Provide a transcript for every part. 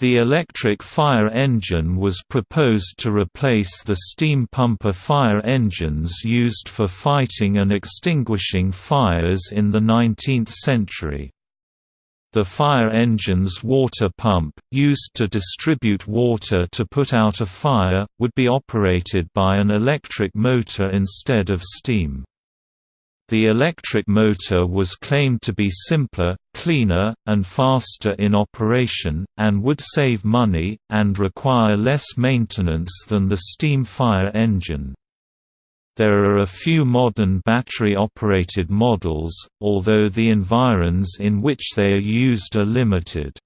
The electric fire engine was proposed to replace the steam pumper fire engines used for fighting and extinguishing fires in the 19th century. The fire engine's water pump, used to distribute water to put out a fire, would be operated by an electric motor instead of steam. The electric motor was claimed to be simpler, cleaner, and faster in operation, and would save money, and require less maintenance than the steam fire engine. There are a few modern battery-operated models, although the environs in which they are used are limited.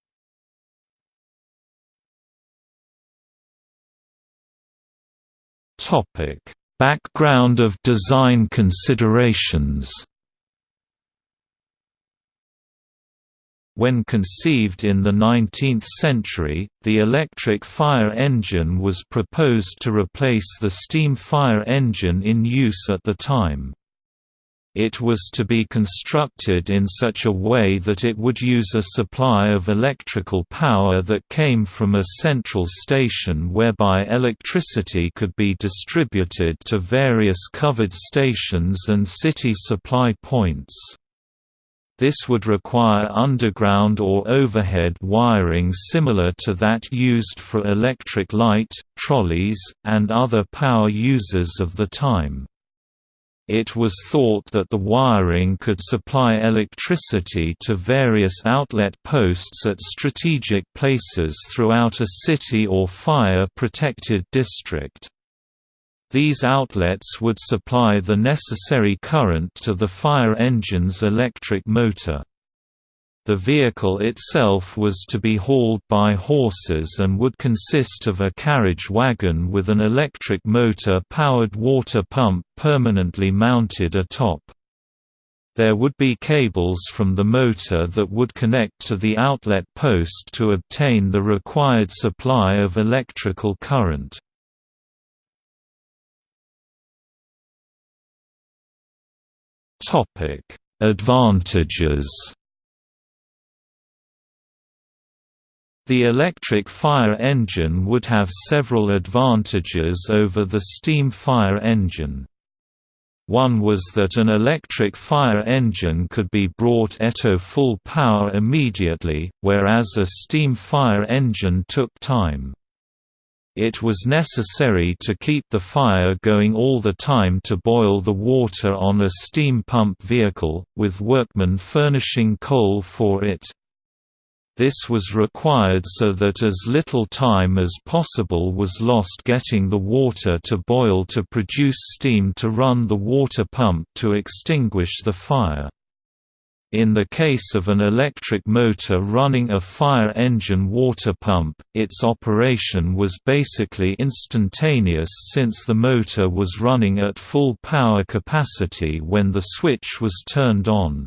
Background of design considerations When conceived in the 19th century, the electric fire engine was proposed to replace the steam fire engine in use at the time. It was to be constructed in such a way that it would use a supply of electrical power that came from a central station whereby electricity could be distributed to various covered stations and city supply points. This would require underground or overhead wiring similar to that used for electric light, trolleys, and other power users of the time. It was thought that the wiring could supply electricity to various outlet posts at strategic places throughout a city or fire-protected district. These outlets would supply the necessary current to the fire engine's electric motor. The vehicle itself was to be hauled by horses and would consist of a carriage wagon with an electric motor-powered water pump permanently mounted atop. There would be cables from the motor that would connect to the outlet post to obtain the required supply of electrical current. Advantages The electric fire engine would have several advantages over the steam fire engine. One was that an electric fire engine could be brought eto full power immediately, whereas a steam fire engine took time. It was necessary to keep the fire going all the time to boil the water on a steam pump vehicle, with workmen furnishing coal for it. This was required so that as little time as possible was lost getting the water to boil to produce steam to run the water pump to extinguish the fire. In the case of an electric motor running a fire engine water pump, its operation was basically instantaneous since the motor was running at full power capacity when the switch was turned on.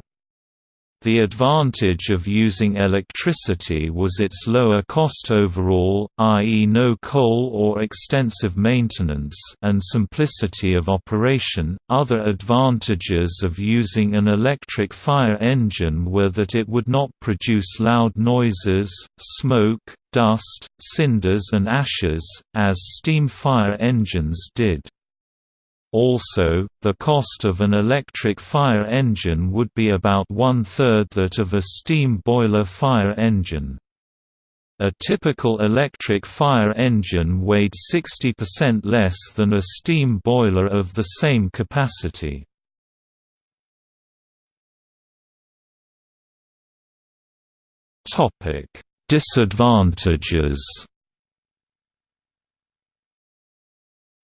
The advantage of using electricity was its lower cost overall, i.e. no coal or extensive maintenance and simplicity of operation. Other advantages of using an electric fire engine were that it would not produce loud noises, smoke, dust, cinders and ashes, as steam fire engines did. Also, the cost of an electric fire engine would be about one-third that of a steam boiler fire engine. A typical electric fire engine weighed 60% less than a steam boiler of the same capacity. Disadvantages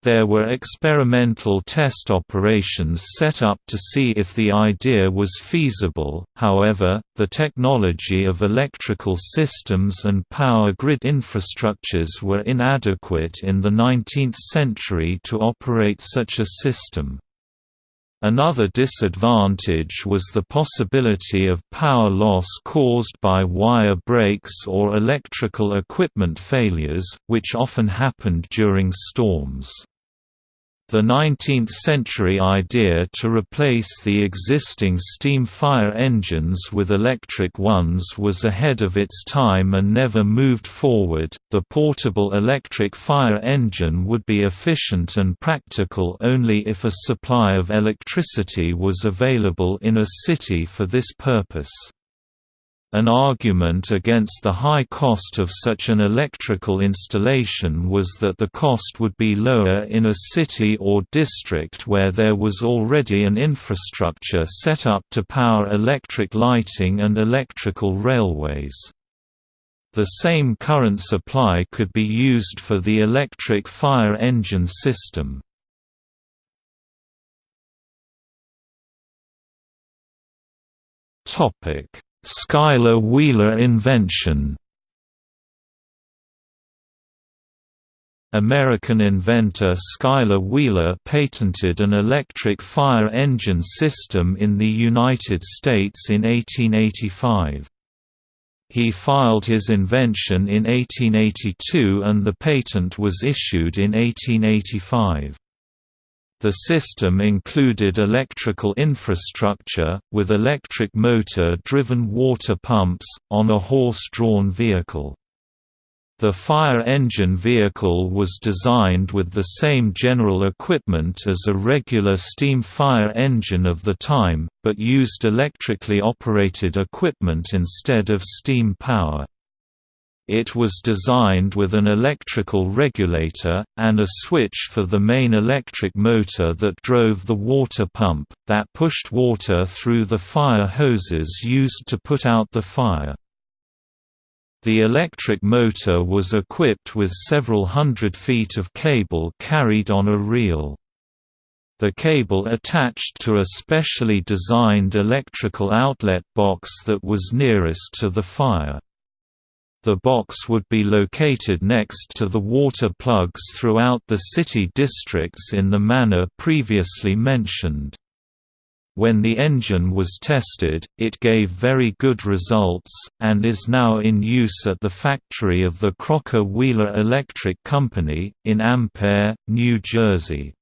There were experimental test operations set up to see if the idea was feasible, however, the technology of electrical systems and power grid infrastructures were inadequate in the 19th century to operate such a system. Another disadvantage was the possibility of power loss caused by wire breaks or electrical equipment failures, which often happened during storms. The 19th-century idea to replace the existing steam fire engines with electric ones was ahead of its time and never moved forward. The portable electric fire engine would be efficient and practical only if a supply of electricity was available in a city for this purpose. An argument against the high cost of such an electrical installation was that the cost would be lower in a city or district where there was already an infrastructure set up to power electric lighting and electrical railways. The same current supply could be used for the electric fire engine system. Topic Schuyler Wheeler invention American inventor Schuyler Wheeler patented an electric fire engine system in the United States in 1885. He filed his invention in 1882 and the patent was issued in 1885. The system included electrical infrastructure, with electric motor-driven water pumps, on a horse-drawn vehicle. The fire engine vehicle was designed with the same general equipment as a regular steam fire engine of the time, but used electrically operated equipment instead of steam power. It was designed with an electrical regulator, and a switch for the main electric motor that drove the water pump, that pushed water through the fire hoses used to put out the fire. The electric motor was equipped with several hundred feet of cable carried on a reel. The cable attached to a specially designed electrical outlet box that was nearest to the fire. The box would be located next to the water plugs throughout the city districts in the manner previously mentioned. When the engine was tested, it gave very good results, and is now in use at the factory of the Crocker Wheeler Electric Company, in Ampere, New Jersey.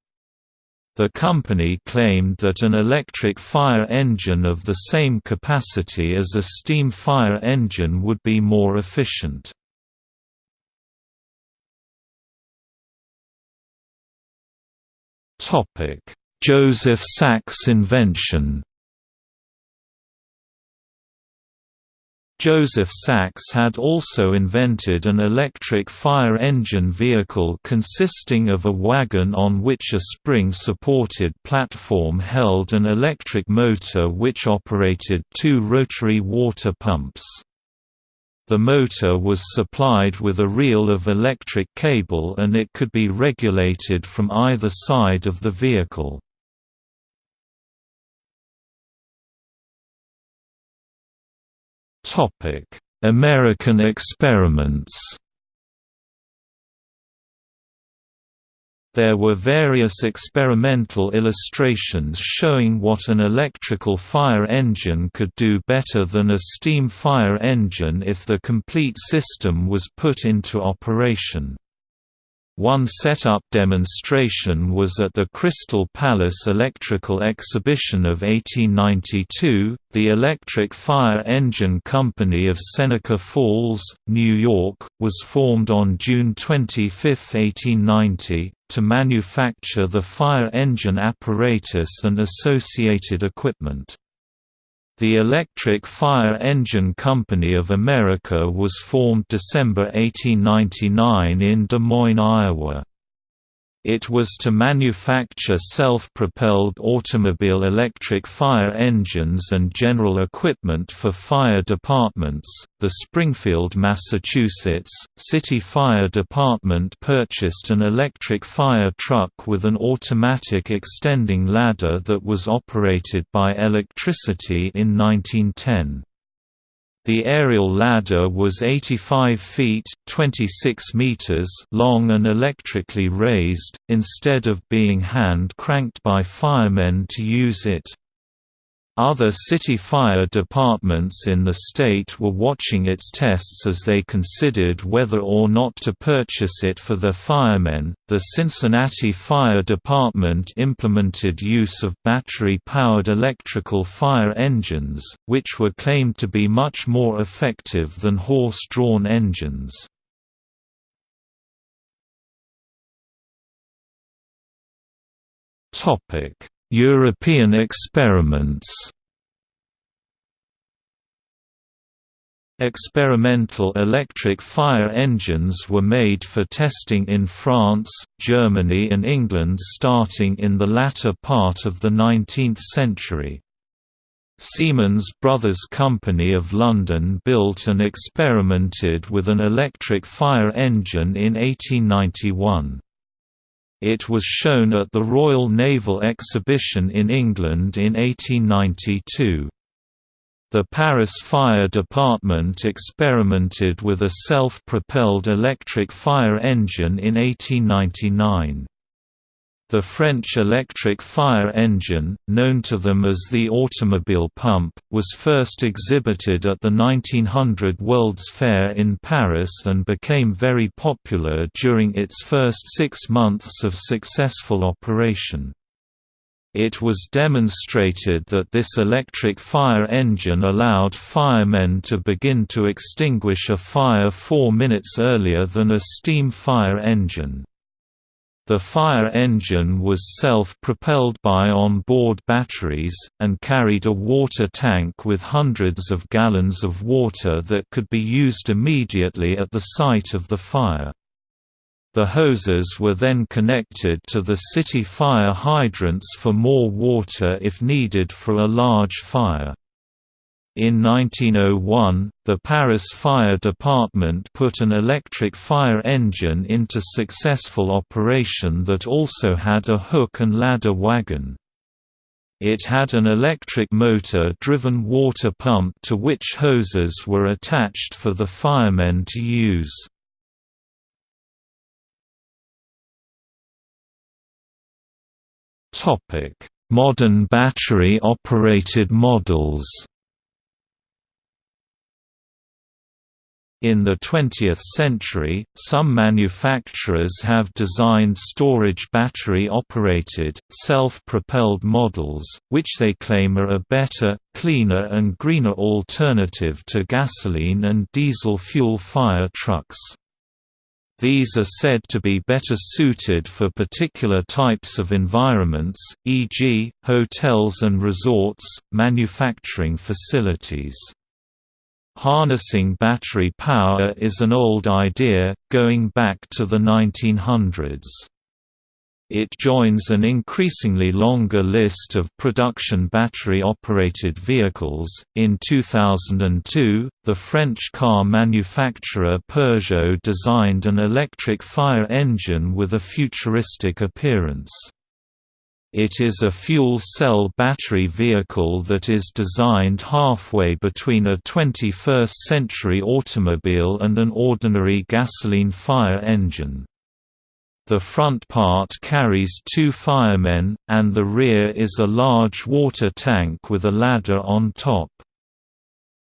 The company claimed that an electric fire engine of the same capacity as a steam fire engine would be more efficient. Joseph Sax invention Joseph Sax had also invented an electric fire engine vehicle consisting of a wagon on which a spring-supported platform held an electric motor which operated two rotary water pumps. The motor was supplied with a reel of electric cable and it could be regulated from either side of the vehicle. American experiments. There were various experimental illustrations showing what an electrical fire engine could do better than a steam fire engine if the complete system was put into operation. One set-up demonstration was at the Crystal Palace Electrical Exhibition of 1892. The Electric Fire Engine Company of Seneca Falls, New York, was formed on June 25, 1890, to manufacture the fire engine apparatus and associated equipment. The Electric Fire Engine Company of America was formed December 1899 in Des Moines, Iowa. It was to manufacture self-propelled automobile electric fire engines and general equipment for fire departments. The Springfield, Massachusetts, City Fire Department purchased an electric fire truck with an automatic extending ladder that was operated by electricity in 1910. The aerial ladder was 85 feet 26 meters long and electrically raised, instead of being hand-cranked by firemen to use it. Other city fire departments in the state were watching its tests as they considered whether or not to purchase it for their firemen. The Cincinnati Fire Department implemented use of battery powered electrical fire engines, which were claimed to be much more effective than horse drawn engines. European experiments Experimental electric fire engines were made for testing in France, Germany and England starting in the latter part of the 19th century. Siemens Brothers Company of London built and experimented with an electric fire engine in 1891. It was shown at the Royal Naval Exhibition in England in 1892. The Paris Fire Department experimented with a self-propelled electric fire engine in 1899. The French electric fire engine, known to them as the automobile pump, was first exhibited at the 1900 World's Fair in Paris and became very popular during its first six months of successful operation. It was demonstrated that this electric fire engine allowed firemen to begin to extinguish a fire four minutes earlier than a steam fire engine. The fire engine was self-propelled by on-board batteries, and carried a water tank with hundreds of gallons of water that could be used immediately at the site of the fire. The hoses were then connected to the city fire hydrants for more water if needed for a large fire. In 1901, the Paris Fire Department put an electric fire engine into successful operation that also had a hook and ladder wagon. It had an electric motor-driven water pump to which hoses were attached for the firemen to use. Modern battery-operated models In the 20th century, some manufacturers have designed storage battery-operated, self-propelled models, which they claim are a better, cleaner and greener alternative to gasoline and diesel fuel fire trucks. These are said to be better suited for particular types of environments, e.g., hotels and resorts, manufacturing facilities. Harnessing battery power is an old idea, going back to the 1900s. It joins an increasingly longer list of production battery operated vehicles. In 2002, the French car manufacturer Peugeot designed an electric fire engine with a futuristic appearance. It is a fuel cell battery vehicle that is designed halfway between a 21st-century automobile and an ordinary gasoline fire engine. The front part carries two firemen, and the rear is a large water tank with a ladder on top.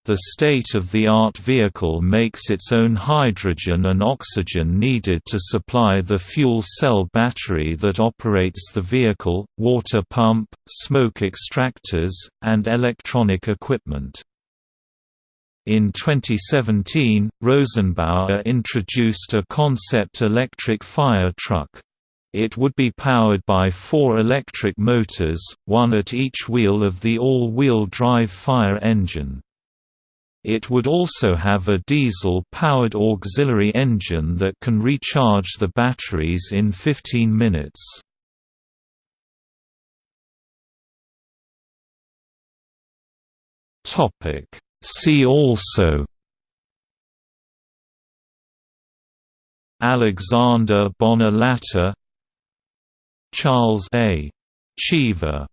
The state-of-the-art vehicle makes its own hydrogen and oxygen needed to supply the fuel cell battery that operates the vehicle, water pump, smoke extractors, and electronic equipment. In 2017, Rosenbauer introduced a concept electric fire truck. It would be powered by four electric motors, one at each wheel of the all-wheel drive fire engine. It would also have a diesel-powered auxiliary engine that can recharge the batteries in 15 minutes. See also Alexander Bonner Latta Charles A. Cheever